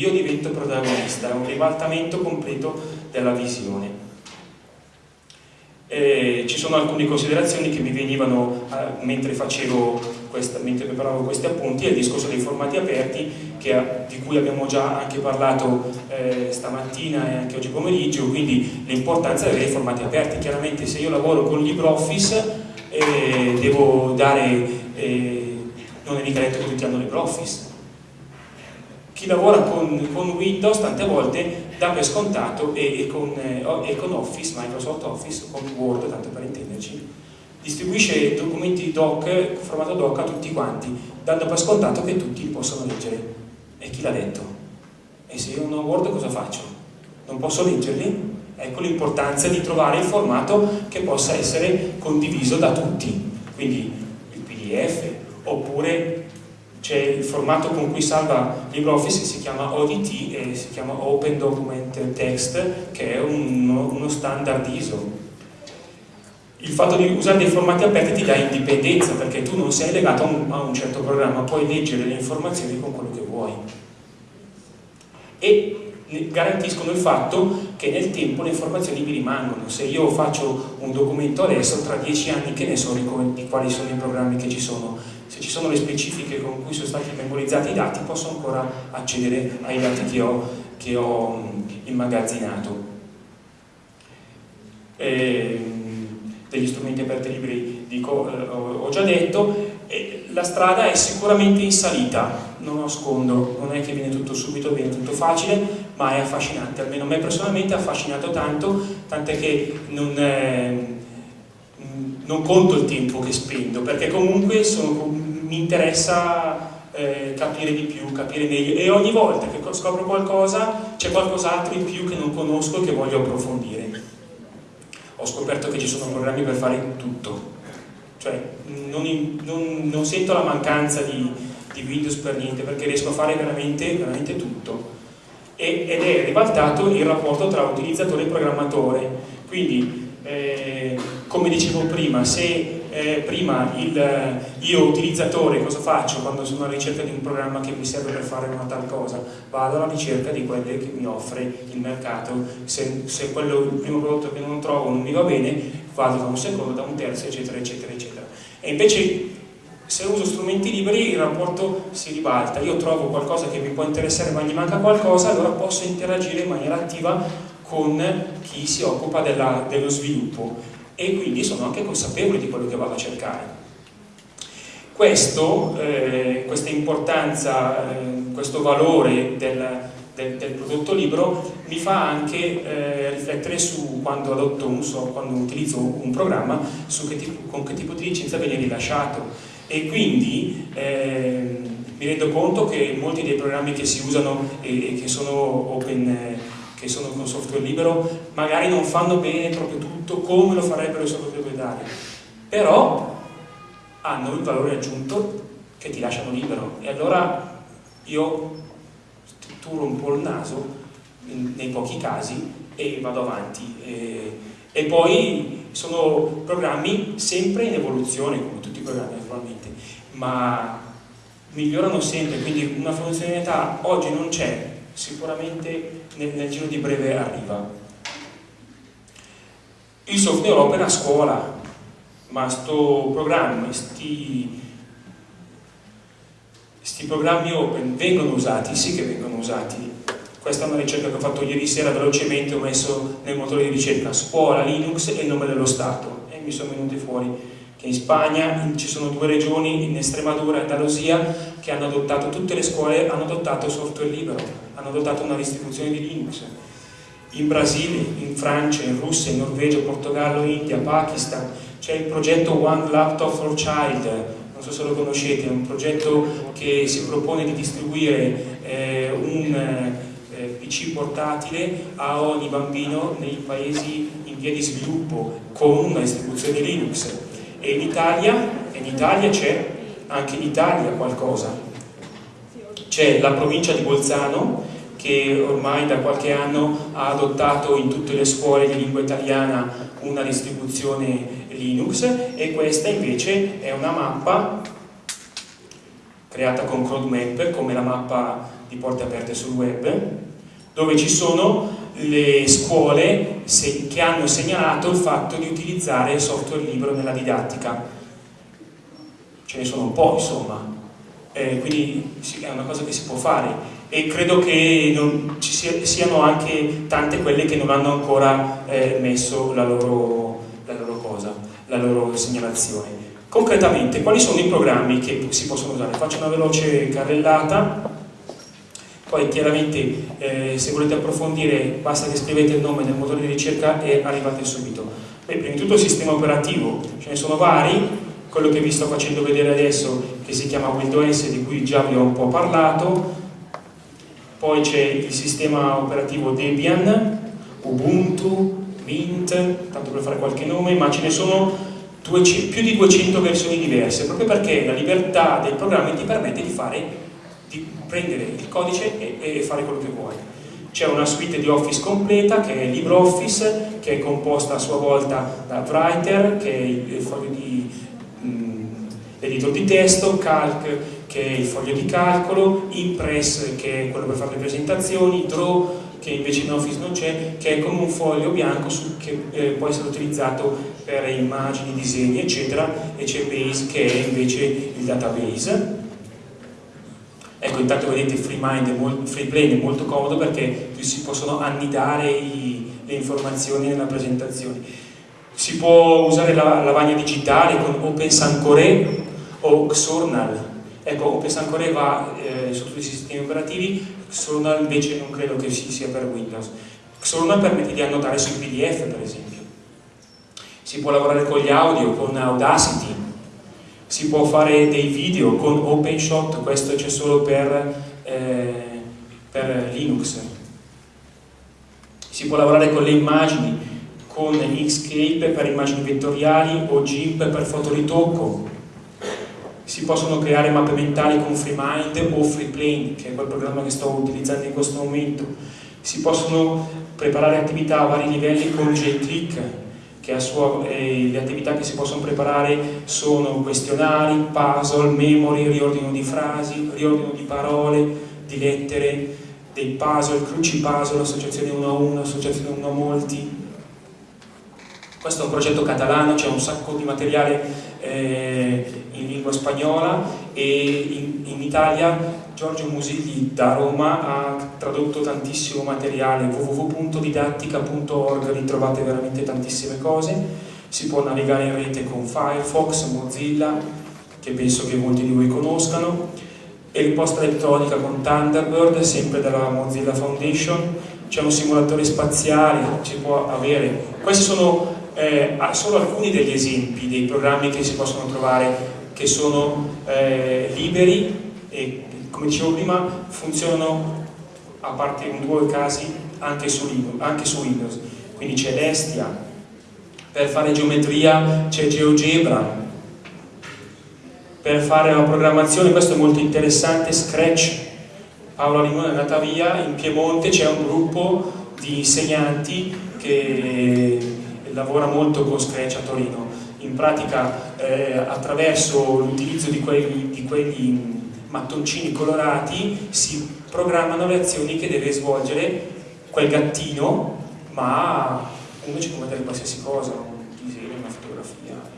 io divento protagonista, è un ribaltamento completo della visione. Eh, ci sono alcune considerazioni che mi venivano eh, mentre, questa, mentre, preparavo questi appunti, è il discorso dei formati aperti che, di cui abbiamo già anche parlato eh, stamattina e anche oggi pomeriggio, quindi l'importanza di avere formati aperti. Chiaramente se io lavoro con LibreOffice eh, devo dare, eh, non è mica detto che tutti hanno LibreOffice, chi lavora con, con, Windows tante volte dà per scontato e, e, con, eh, e, con, Office, Microsoft Office, con Word, tanto per intenderci, distribuisce documenti doc, formato doc a tutti quanti, dando per scontato che tutti li possono leggere. E chi l'ha detto? E se io non ho Word cosa faccio? Non posso leggerli? Ecco l'importanza di trovare il formato che possa essere condiviso da tutti, quindi il PDF, oppure c'è il formato con cui salva LibreOffice si chiama ODT e si chiama Open Document Text che è uno, uno standard ISO. Il fatto di usare dei formati aperti ti dà indipendenza perché tu non sei legato a un, a un certo programma puoi leggere le informazioni con quello che vuoi. E garantiscono il fatto che nel tempo le informazioni mi rimangono. Se io faccio un documento adesso tra dieci anni che ne so di quali sono i programmi che ci sono. Se ci sono le specifiche con cui sono stati memorizzati i dati posso ancora accedere ai dati che ho, che ho immagazzinato. E, degli strumenti aperti libri dico, eh, ho già detto. La strada è sicuramente in salita non nascondo, non è che viene tutto subito, viene tutto facile ma è affascinante, almeno a me personalmente ha affascinato tanto tant'è che non, eh, non conto il tempo che spendo perché comunque sono mi interessa eh, capire di più, capire meglio. E ogni volta che scopro qualcosa c'è qualcos'altro in più che non conosco e che voglio approfondire. Ho scoperto che ci sono programmi per fare tutto, cioè non, non, non sento la mancanza di, di, Windows per niente perché riesco a fare veramente, veramente tutto e, ed è ribaltato il rapporto tra utilizzatore e programmatore, quindi eh, come dicevo prima, se eh, prima il, io utilizzatore cosa faccio quando sono alla ricerca di un programma che mi serve per fare una tal cosa? Vado alla ricerca di quelle che mi offre il mercato, se, se quello, il primo prodotto che non trovo non mi va bene, vado da un secondo, da un terzo, eccetera, eccetera, eccetera. E invece se uso strumenti liberi il rapporto si ribalta, io trovo qualcosa che mi può interessare ma gli manca qualcosa, allora posso interagire in maniera attiva con chi si occupa della, dello sviluppo. E quindi sono anche consapevole di quello che vado a cercare. Questo, eh, questa importanza, eh, questo valore del, del, del, prodotto libero mi fa anche eh, riflettere su quando adotto un so, quando utilizzo un programma, su che tipo, con che tipo di licenza viene rilasciato e quindi eh, mi rendo conto che molti dei programmi che si usano e, e che sono open che sono con software libero magari non fanno bene proprio tutto come lo farebbero i software proprietari. Però hanno il valore aggiunto che ti lasciano libero. E allora io strutturo un po' il naso nei pochi casi e vado avanti. E, e poi sono programmi sempre in evoluzione come tutti i programmi naturalmente ma migliorano sempre quindi una funzionalità oggi non c'è sicuramente nel, nel, giro di breve arriva. Il software opera a scuola, ma sto programma, sti, sti programmi open vengono usati? Sì che vengono usati. Questa è una ricerca che ho fatto ieri sera velocemente, ho messo nel motore di ricerca scuola, Linux e il nome dello Stato e mi sono venuti fuori che in Spagna ci sono due regioni, in Estremadura e Andalusia, che hanno adottato, tutte le scuole hanno adottato software libero, hanno adottato una distribuzione di Linux. In Brasile, in Francia, in Russia, in Norvegia, Portogallo, India, Pakistan, c'è il progetto One Laptop for Child, non so se lo conoscete, è un progetto che si propone di distribuire eh, un eh, PC portatile a ogni bambino nei paesi in via di sviluppo con una distribuzione Linux e in Italia, c'è anche in Italia qualcosa. C'è la provincia di Bolzano che ormai da qualche anno ha adottato in tutte le scuole di lingua italiana una distribuzione Linux e questa invece è una mappa creata con CrowdMap come la mappa di porte aperte sul web, dove ci sono le scuole che hanno segnalato il fatto di utilizzare il software libero nella didattica. Ce ne sono un po', insomma, eh, quindi è una cosa che si può fare e credo che non, ci siano anche tante quelle che non hanno ancora eh, messo la loro, la loro cosa, la loro segnalazione. Concretamente, quali sono i programmi che si possono usare? Faccio una veloce carrellata, poi chiaramente eh, se volete approfondire basta che scrivete il nome del motore di ricerca e arrivate subito. Beh, prima di tutto il sistema operativo, ce ne sono vari, quello che vi sto facendo vedere adesso che si chiama Windows di cui già vi ho un po' parlato, poi c'è il sistema operativo Debian, Ubuntu, Mint, tanto per fare qualche nome, ma ce ne sono più di 200 versioni diverse, proprio perché la libertà del programma ti permette di, fare, di prendere il codice e, e fare quello che vuoi. C'è una suite di Office completa che è LibreOffice, che è composta a sua volta da Writer, che è il foglio di mm, editor di testo, Calc, che è il foglio di calcolo, Impress, che è quello per fare le presentazioni, Draw, che invece in Office non c'è, che è come un foglio bianco su, che eh, può essere utilizzato per immagini, disegni, eccetera, e c'è Base che è invece il database. Intanto vedete FreeMind, FreePlane è molto comodo perché si possono annidare i, le informazioni nella presentazione. Si può usare la lavagna digitale con OpenSancore o Xornal, Ecco, OpenSancore va eh, su tutti i sistemi operativi, Xornal invece non credo che sia per Windows. Xornal permette di annotare sui PDF, per esempio. Si può lavorare con gli audio, con Audacity, si può fare dei video con OpenShot, questo c'è solo per, eh, per Linux. Si può lavorare con le immagini, con Inkscape per immagini vettoriali o GIMP per fotoritocco si possono creare mappe mentali con FreeMind o FreePlane, che è quel programma che sto utilizzando in questo momento. Si possono preparare attività a vari livelli con JClick, sua, eh, le attività che si possono preparare sono questionari, puzzle, memory, riordino di frasi, riordino di parole, di lettere, dei puzzle, cruci puzzle, associazione 1 a 1, associazione 1 a molti. Questo è un progetto catalano, c'è un sacco di materiale eh, in lingua spagnola e in, in Italia Giorgio Musigli da Roma ha tradotto tantissimo materiale www.didattica.org ritrovate veramente tantissime cose. Si può navigare in rete con Firefox, Mozilla che penso che molti di voi conoscano e risposta elettronica con Thunderbird sempre dalla Mozilla Foundation. C'è un simulatore spaziale si può avere. Questi sono eh, solo alcuni degli esempi dei programmi che si possono trovare che sono eh, liberi e come dicevo prima funzionano a parte in due casi anche su, anche su Windows. Quindi c'è l'Estia per fare geometria c'è GeoGebra. Per fare la programmazione questo è molto interessante Scratch Paola Limone è andata via in Piemonte c'è un gruppo di insegnanti che lavora molto con Scratch a Torino. In pratica eh, attraverso l'utilizzo di, di quegli mattoncini colorati si programmano le azioni che deve svolgere quel gattino ma uno ci può mettere qualsiasi cosa un disegno, una fotografia